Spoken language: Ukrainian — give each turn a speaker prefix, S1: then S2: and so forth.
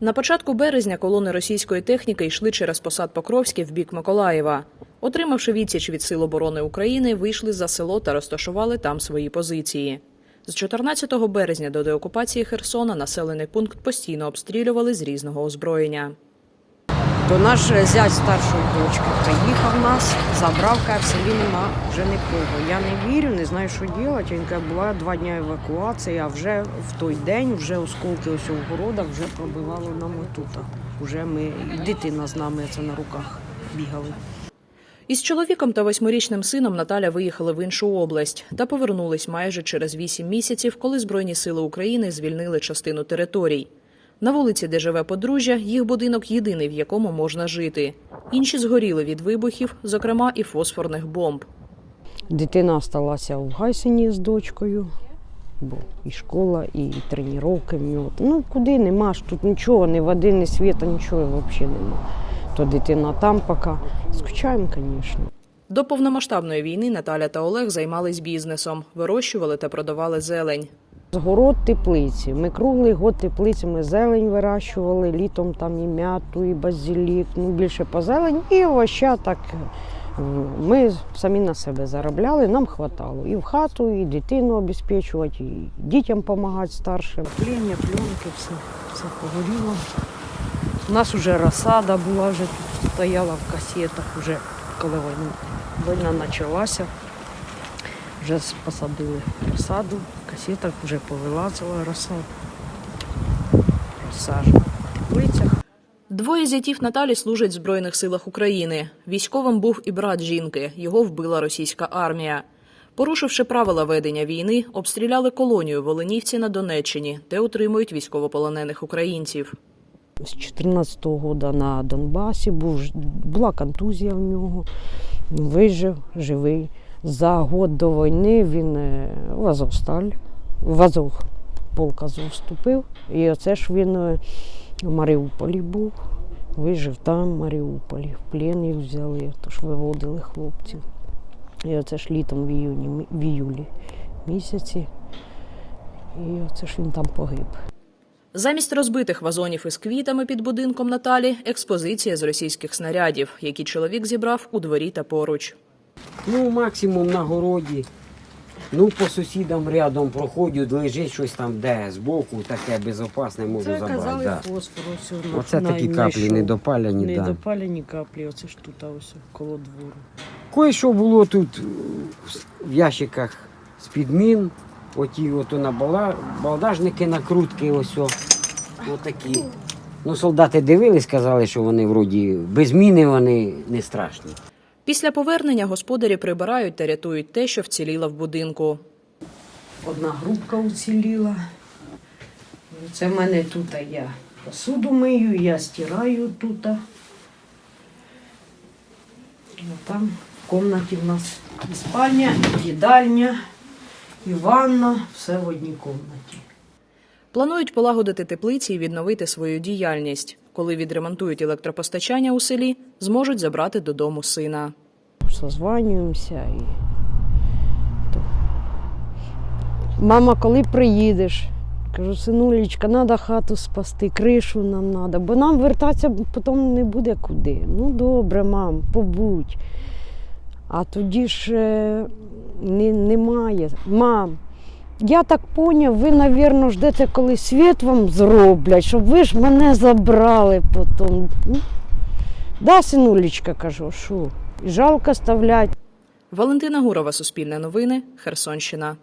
S1: На початку березня колони російської техніки йшли через посад Покровський в бік Миколаєва. Отримавши відсіч від Сил оборони України, вийшли за село та розташували там свої позиції. З 14 березня до деокупації Херсона населений пункт постійно обстрілювали з різного озброєння.
S2: То наш зять старшої дочки приїхав нас, забрав, каже, в нема вже нікого. Я не вірю, не знаю, що робити. Він каже, була два дні евакуації, а вже в той день вже осколки ось у городах вже пробивало нам отута. Уже ми, і дитина з нами це на руках бігали.
S1: Із чоловіком та восьмирічним сином Наталя виїхали в іншу область та повернулись майже через вісім місяців, коли Збройні сили України звільнили частину територій. На вулиці, де живе подружжя, їх будинок єдиний, в якому можна жити. Інші згоріли від вибухів, зокрема і фосфорних бомб.
S2: Дитина залишилася в Гайсині з дочкою, бо і школа, і тренування. Ну куди нема ж тут нічого, ні води, ні світа, нічого взагалі нема. То дитина там поки. Скучаємо, звісно.
S1: До повномасштабної війни Наталя та Олег займались бізнесом, вирощували та продавали зелень.
S2: Город теплиці. Ми круглий год теплиці, ми зелень вирощували, літом там і м'яту, і базилік, ну більше по зелень, і овоща так. Ми самі на себе заробляли, нам хватало. І в хату, і дитину обезпечувати, і дітям допомагати старшим. Плення, пленки, все, все погоріло. У нас вже розсада була, вже тут стояла в касетах, вже коли війна почалася. Вже посадили розсаду, в вже повилазила розсада. Розсаджена в теплицях.
S1: Двоє зятів Наталі служать в Збройних силах України. Військовим був і брат жінки. Його вбила російська армія. Порушивши правила ведення війни, обстріляли колонію в Оленівці на Донеччині, де утримують військовополонених українців.
S2: З 14-го року на Донбасі був, ж- була контузія в нього. Вижив, живий. За год до війни він е, в Азовсталь, в Азов, полк Азов вступив. І оце ж він е, в Маріуполі був. Вижив там, в Маріуполі. В плен їх взяли, тож виводили хлопців. І оце ж літом в іюні, в іюлі місяці. І оце ж він там погиб.
S1: Замість розбитих вазонів із квітами під будинком Наталі експозиція з російських снарядів, які чоловік зібрав у дворі та поруч.
S3: Ну, максимум на городі. Ну, по сусідам рядом проходять, лежить щось там, де збоку, таке безопасне можу
S2: Це
S3: забрати.
S2: казали
S3: Да.
S2: фосфор. Ось,
S3: Оце такі каплі недопаляні, да.
S2: Недопалені каплі, оце ж тут, а ось коло двору.
S3: Кое-що було тут в ящиках з-під мін, оті ото на бала, балдажники, накрутки, ось о, отакі. Ну, солдати дивились, казали, що вони вроді без міни вони не страшні.
S1: Після повернення господарі прибирають та рятують те, що вціліло в будинку.
S2: Одна грубка уціліла. Це в мене тут я посуду мию, я стираю тут. а. А Там в кімнаті в нас і спальня, і їдальня, і ванна, все в одній кімнаті.
S1: Планують полагодити теплиці і відновити свою діяльність. Коли відремонтують електропостачання у селі, зможуть забрати додому сина.
S2: созванюємося. І... Мама, коли приїдеш? Кажу, синулечка, треба хату спасти, кришу нам треба, бо нам вертатися потім не буде куди. Ну добре, мам, побудь. А тоді ж е, не, немає. Мам, я так поняв, ви, мабуть, ждете, коли світ вам зроблять, щоб ви ж мене забрали потім. Да, синулечка, кажу, що? І жалко ставлять.
S1: Валентина Гурова, Суспільне новини, Херсонщина.